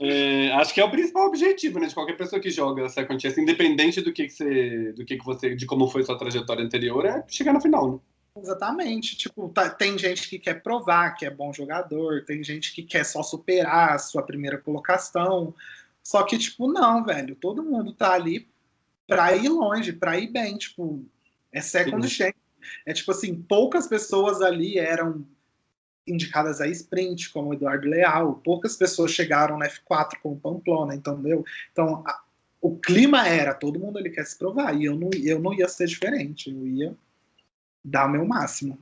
É, acho que é o principal objetivo, né? De qualquer pessoa que joga Second Chance, independente do que, que você, do que, que você, de como foi sua trajetória anterior, é chegar na final, né? Exatamente. Tipo, tá, tem gente que quer provar que é bom jogador, tem gente que quer só superar a sua primeira colocação. Só que, tipo, não, velho. Todo mundo tá ali pra ir longe, pra ir bem. Tipo, é second chance. É tipo assim, poucas pessoas ali eram indicadas a sprint, como o Eduardo Leal. Poucas pessoas chegaram na F4 como Pamplona, entendeu? Então, a, o clima era, todo mundo ali quer se provar. E eu não, eu não ia ser diferente. Eu ia dar o meu máximo.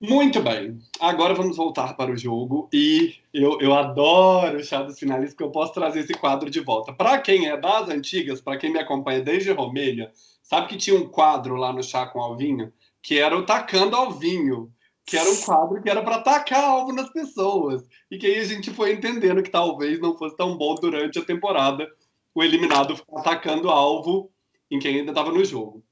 Muito bem. Agora vamos voltar para o jogo. E eu, eu adoro o chá dos finalistas, porque eu posso trazer esse quadro de volta. Para quem é das antigas, para quem me acompanha desde Romênia, sabe que tinha um quadro lá no chá com Alvinho, que era o Tacando Alvinho, que era um quadro que era para tacar alvo nas pessoas. E que aí a gente foi entendendo que talvez não fosse tão bom durante a temporada o eliminado atacando alvo em quem ainda estava no jogo.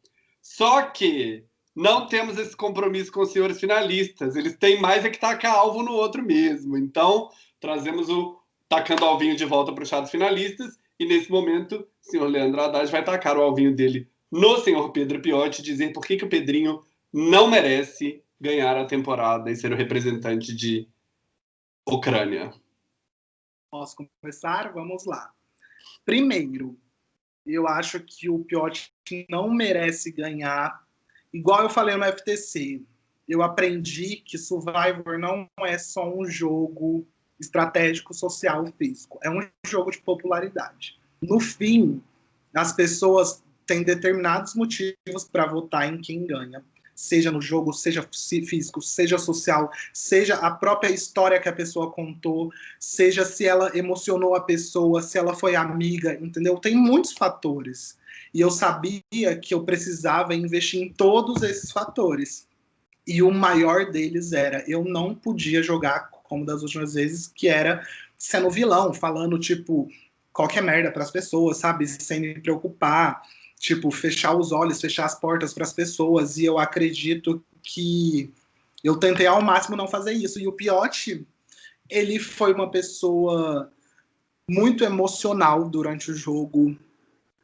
Só que não temos esse compromisso com os senhores finalistas. Eles têm mais é que tacar alvo no outro mesmo. Então, trazemos o tacando alvinho de volta para os chados finalistas. E nesse momento, o senhor Leandro Haddad vai tacar o alvinho dele no senhor Pedro Piotti, dizer por que, que o Pedrinho não merece ganhar a temporada e ser o representante de Ucrânia. Posso começar? Vamos lá. Primeiro, eu acho que o Piotti não merece ganhar igual eu falei no FTC, eu aprendi que Survivor não é só um jogo estratégico, social, físico. É um jogo de popularidade. No fim, as pessoas têm determinados motivos para votar em quem ganha. Seja no jogo, seja físico, seja social, seja a própria história que a pessoa contou, seja se ela emocionou a pessoa, se ela foi amiga, entendeu? Tem muitos fatores. E eu sabia que eu precisava investir em todos esses fatores. E o maior deles era eu não podia jogar como das últimas vezes, que era sendo vilão, falando, tipo, qualquer merda para as pessoas, sabe? Sem me preocupar, tipo, fechar os olhos, fechar as portas para as pessoas. E eu acredito que eu tentei ao máximo não fazer isso. E o Piotti, ele foi uma pessoa muito emocional durante o jogo.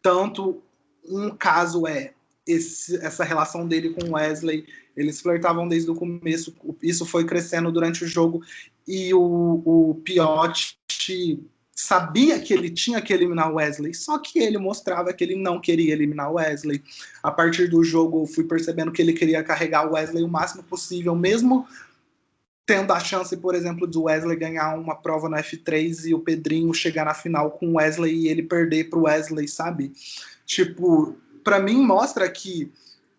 Tanto um caso é esse, essa relação dele com Wesley. Eles flertavam desde o começo, isso foi crescendo durante o jogo. E o, o Piotti sabia que ele tinha que eliminar Wesley, só que ele mostrava que ele não queria eliminar Wesley. A partir do jogo, fui percebendo que ele queria carregar Wesley o máximo possível, mesmo tendo a chance, por exemplo, do Wesley ganhar uma prova no F3 e o Pedrinho chegar na final com o Wesley e ele perder para o Wesley, sabe? Tipo, para mim mostra que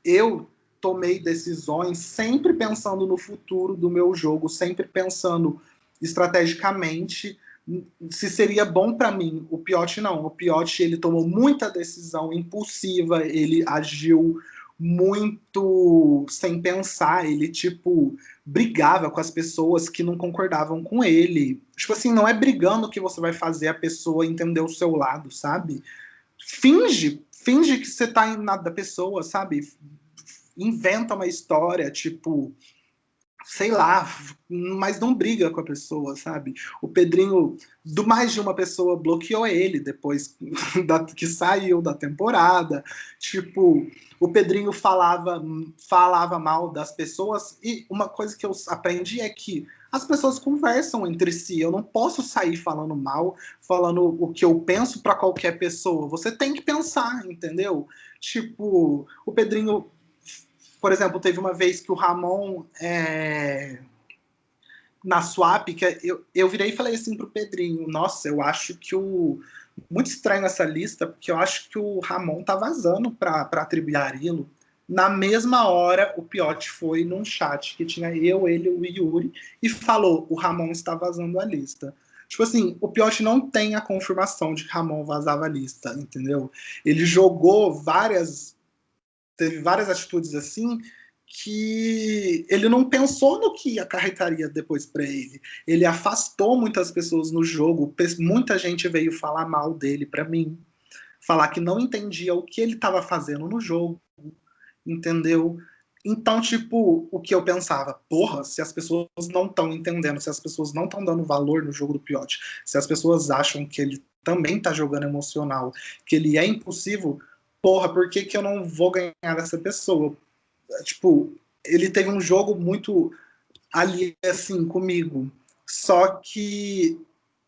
eu tomei decisões sempre pensando no futuro do meu jogo, sempre pensando estrategicamente se seria bom para mim. O Piotti não. O Piotti ele tomou muita decisão impulsiva, ele agiu muito sem pensar, ele tipo brigava com as pessoas que não concordavam com ele. Tipo assim, não é brigando que você vai fazer a pessoa entender o seu lado, sabe? Finge, finge que você tá na da pessoa, sabe? Inventa uma história, tipo, sei lá, mas não briga com a pessoa, sabe? O Pedrinho, do mais de uma pessoa bloqueou ele depois da, que saiu da temporada. Tipo, o Pedrinho falava, falava mal das pessoas e uma coisa que eu aprendi é que as pessoas conversam entre si. Eu não posso sair falando mal, falando o que eu penso para qualquer pessoa. Você tem que pensar, entendeu? Tipo, o Pedrinho por exemplo, teve uma vez que o Ramon, é, na swap, que eu, eu virei e falei assim pro Pedrinho, nossa, eu acho que o... Muito estranho essa lista, porque eu acho que o Ramon tá vazando para atribuir Arilo. Na mesma hora, o Piotti foi num chat que tinha eu, ele o Yuri e falou: o Ramon está vazando a lista. Tipo assim, o Piotti não tem a confirmação de que Ramon vazava a lista, entendeu? Ele jogou várias teve várias atitudes assim que ele não pensou no que acarretaria depois para ele. Ele afastou muitas pessoas no jogo, muita gente veio falar mal dele para mim, falar que não entendia o que ele estava fazendo no jogo, entendeu? Então, tipo, o que eu pensava, porra, se as pessoas não estão entendendo, se as pessoas não estão dando valor no jogo do Piote, se as pessoas acham que ele também tá jogando emocional, que ele é impulsivo, porra, por que, que eu não vou ganhar dessa pessoa? Tipo, ele teve um jogo muito ali, assim, comigo. Só que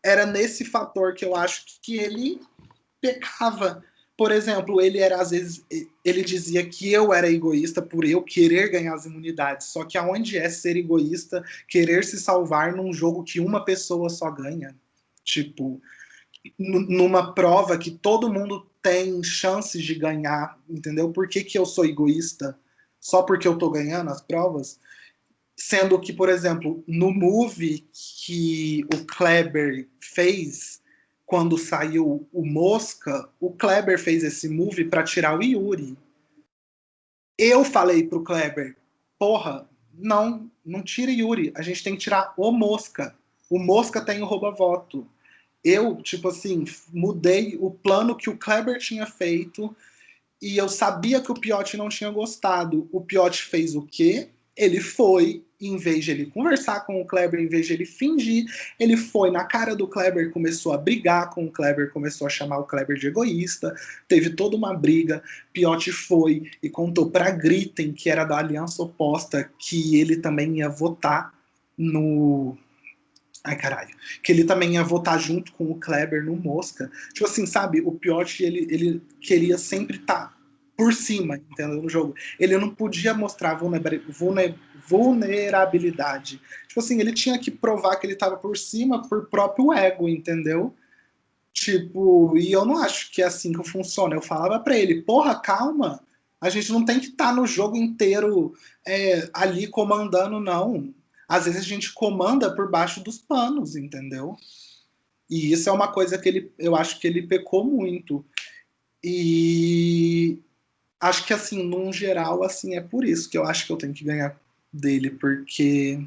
era nesse fator que eu acho que ele pecava. Por exemplo, ele era às vezes ele dizia que eu era egoísta por eu querer ganhar as imunidades. Só que aonde é ser egoísta, querer se salvar num jogo que uma pessoa só ganha? Tipo, numa prova que todo mundo tem chances de ganhar, entendeu? Por que, que eu sou egoísta? Só porque eu tô ganhando as provas? Sendo que, por exemplo, no movie que o Kleber fez, quando saiu o Mosca, o Kleber fez esse movie para tirar o Yuri. Eu falei pro Kleber, porra, não, não tire Yuri, a gente tem que tirar o Mosca. O Mosca tem o rouba-voto eu, tipo assim, mudei o plano que o Kleber tinha feito e eu sabia que o Piotti não tinha gostado. O Piotti fez o quê? Ele foi, em vez de ele conversar com o Kleber, em vez de ele fingir, ele foi na cara do Kleber, começou a brigar com o Kleber, começou a chamar o Kleber de egoísta, teve toda uma briga. Piotti foi e contou para Gritten, que era da aliança oposta, que ele também ia votar no Ai, caralho. Que ele também ia votar junto com o Kleber no Mosca. Tipo assim, sabe? O Piotr, ele, ele queria sempre estar tá por cima, entendeu? No jogo. Ele não podia mostrar vulnerabilidade. Tipo assim, ele tinha que provar que ele estava por cima por próprio ego, entendeu? Tipo, e eu não acho que é assim que funciona. Eu falava para ele, porra, calma. A gente não tem que estar tá no jogo inteiro é, ali comandando, não às vezes a gente comanda por baixo dos panos, entendeu? E isso é uma coisa que ele, eu acho que ele pecou muito. E acho que assim, num geral, assim, é por isso que eu acho que eu tenho que ganhar dele, porque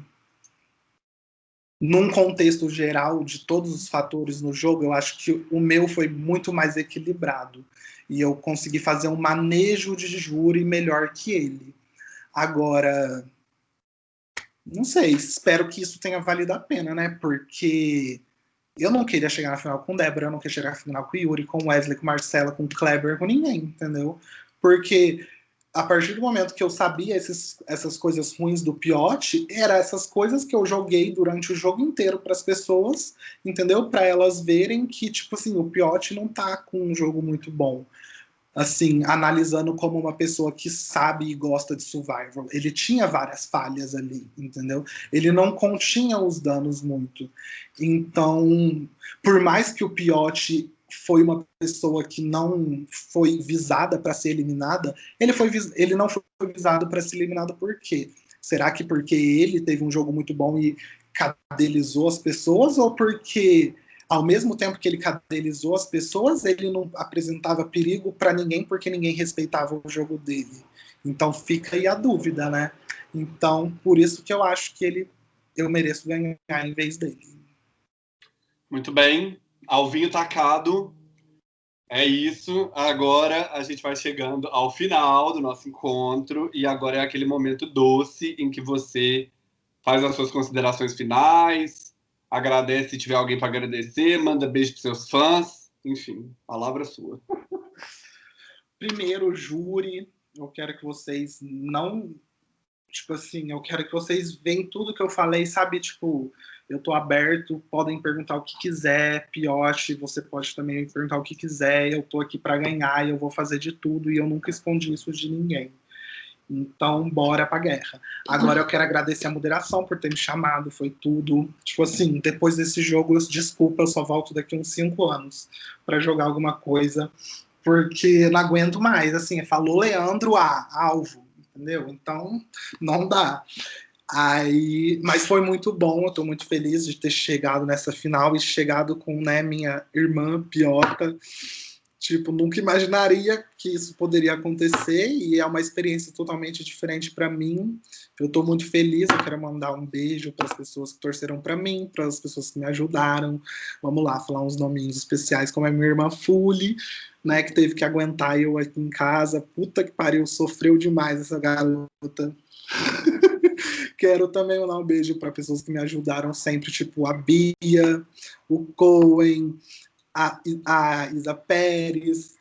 num contexto geral de todos os fatores no jogo, eu acho que o meu foi muito mais equilibrado. E eu consegui fazer um manejo de júri melhor que ele. Agora, não sei, espero que isso tenha valido a pena, né? Porque eu não queria chegar na final com Débora, eu não queria chegar na final com Yuri, com Wesley, com Marcela, com Kleber, com ninguém, entendeu? Porque a partir do momento que eu sabia esses, essas coisas ruins do Piote, era essas coisas que eu joguei durante o jogo inteiro para as pessoas, entendeu? Para elas verem que, tipo assim, o Piote não tá com um jogo muito bom. Assim, analisando como uma pessoa que sabe e gosta de survival. Ele tinha várias falhas ali, entendeu? Ele não continha os danos muito. Então, por mais que o Piote foi uma pessoa que não foi visada para ser eliminada, ele, foi, ele não foi visado para ser eliminado por quê? Será que porque ele teve um jogo muito bom e cadelizou as pessoas, ou porque ao mesmo tempo que ele cadelizou as pessoas, ele não apresentava perigo para ninguém porque ninguém respeitava o jogo dele? Então fica aí a dúvida, né? Então, por isso que eu acho que ele eu mereço ganhar em vez dele. Muito bem. Alvinho tacado. É isso. Agora a gente vai chegando ao final do nosso encontro e agora é aquele momento doce em que você faz as suas considerações finais, agradece se tiver alguém para agradecer, manda beijo para seus fãs, enfim, palavra sua. Primeiro, júri, eu quero que vocês não tipo assim, eu quero que vocês vejam tudo que eu falei, sabe, tipo, eu tô aberto, podem perguntar o que quiser, Pioche, você pode também perguntar o que quiser, eu tô aqui para ganhar, eu vou fazer de tudo e eu nunca escondi isso de ninguém. Então, bora pra guerra. Agora eu quero agradecer a moderação por ter me chamado, foi tudo. Tipo assim, depois desse jogo, desculpa, eu só volto daqui uns cinco anos para jogar alguma coisa, porque não aguento mais. Assim, falou Leandro A, alvo, entendeu? Então, não dá. Aí, mas foi muito bom, eu estou muito feliz de ter chegado nessa final e chegado com né, minha irmã Piota. Tipo, nunca imaginaria que isso poderia acontecer e é uma experiência totalmente diferente para mim. Eu estou muito feliz, eu quero mandar um beijo para as pessoas que torceram para mim, para as pessoas que me ajudaram. Vamos lá, falar uns nominhos especiais, como a minha irmã Fuli, né, que teve que aguentar eu aqui em casa. Puta que pariu, sofreu demais essa garota. Quero também mandar um beijo para pessoas que me ajudaram sempre, tipo a Bia, o Cohen, a, a Isa Pérez,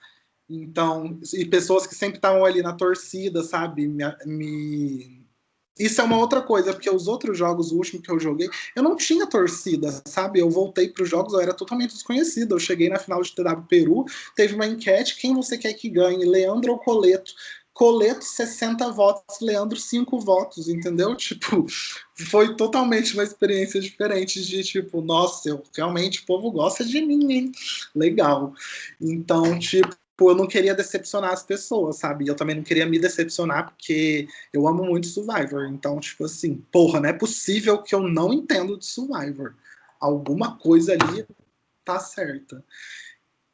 então, e pessoas que sempre estavam ali na torcida, sabe? Me, me, Isso é uma outra coisa, porque os outros jogos, o último que eu joguei, eu não tinha torcida, sabe? Eu voltei para os jogos, eu era totalmente desconhecido. Eu cheguei na final de TW Peru, teve uma enquete: quem você quer que ganhe, Leandro ou Coleto? Coleto 60 votos, Leandro 5 votos, entendeu? Tipo, foi totalmente uma experiência diferente de tipo, nossa, eu, realmente o povo gosta de mim, hein? Legal. Então, tipo, eu não queria decepcionar as pessoas, sabe? Eu também não queria me decepcionar porque eu amo muito Survivor. Então, tipo assim, porra, não é possível que eu não entendo de Survivor. Alguma coisa ali tá certa.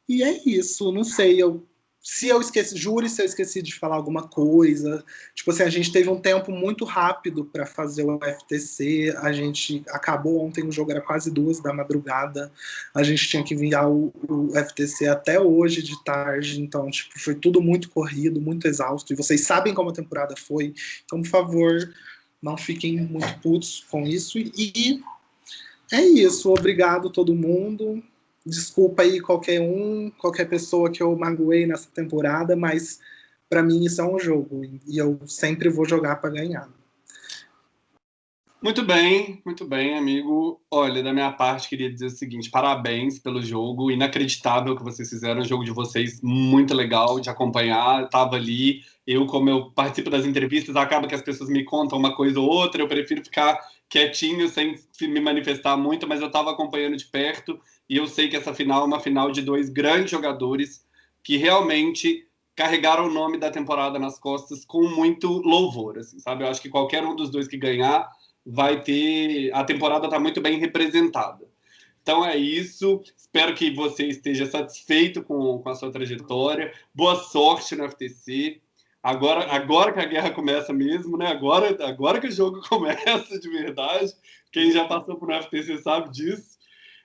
E é isso, não sei, eu se eu esqueci, jure se eu esqueci de falar alguma coisa. Tipo assim, a gente teve um tempo muito rápido para fazer o FTC. A gente acabou ontem, o jogo era quase duas da madrugada. A gente tinha que enviar o, o FTC até hoje de tarde. Então, tipo, foi tudo muito corrido, muito exausto. E vocês sabem como a temporada foi. Então, por favor, não fiquem muito putos com isso. E é isso. Obrigado todo mundo desculpa aí qualquer um, qualquer pessoa que eu magoei nessa temporada, mas para mim isso é um jogo e eu sempre vou jogar para ganhar. Muito bem, muito bem, amigo. Olha, da minha parte, queria dizer o seguinte: parabéns pelo jogo, inacreditável que vocês fizeram, o jogo de vocês muito legal de acompanhar. Estava ali, eu, como eu participo das entrevistas, acaba que as pessoas me contam uma coisa ou outra, eu prefiro ficar quietinho, sem me manifestar muito, mas eu estava acompanhando de perto e eu sei que essa final é uma final de dois grandes jogadores que realmente carregaram o nome da temporada nas costas com muito louvor, assim, sabe? Eu acho que qualquer um dos dois que ganhar vai ter a temporada está muito bem representada. Então é isso. Espero que você esteja satisfeito com, com a sua trajetória. Boa sorte no FTC. Agora, agora que a guerra começa mesmo, né? Agora, agora que o jogo começa de verdade. Quem já passou por um FTC sabe disso.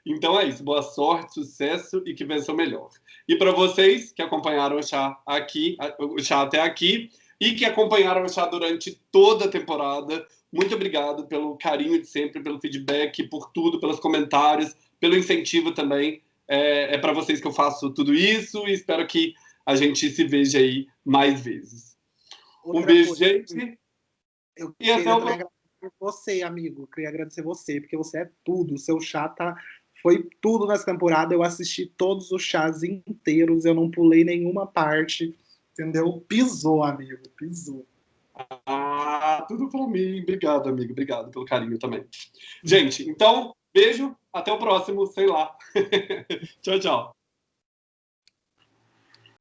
Então é isso. Boa sorte, sucesso e que vença o melhor. E para vocês que acompanharam o chá aqui, o chá até aqui e que acompanharam o chá durante toda a temporada, muito obrigado pelo carinho de sempre, pelo feedback, por tudo, pelos comentários, pelo incentivo também. É, é para vocês que eu faço tudo isso e espero que a gente se veja aí mais vezes. Outra um beijo, coisa, gente. Eu e até o próximo. Você, amigo, queria agradecer você, porque você é tudo. O seu chá tá, foi tudo nessa temporada. Eu assisti todos os chás inteiros, eu não pulei nenhuma parte. Entendeu? Pisou, amigo, pisou. Ah, tudo para mim. Obrigado, amigo. Obrigado pelo carinho também. Gente, então, beijo. Até o próximo, sei lá. tchau, tchau.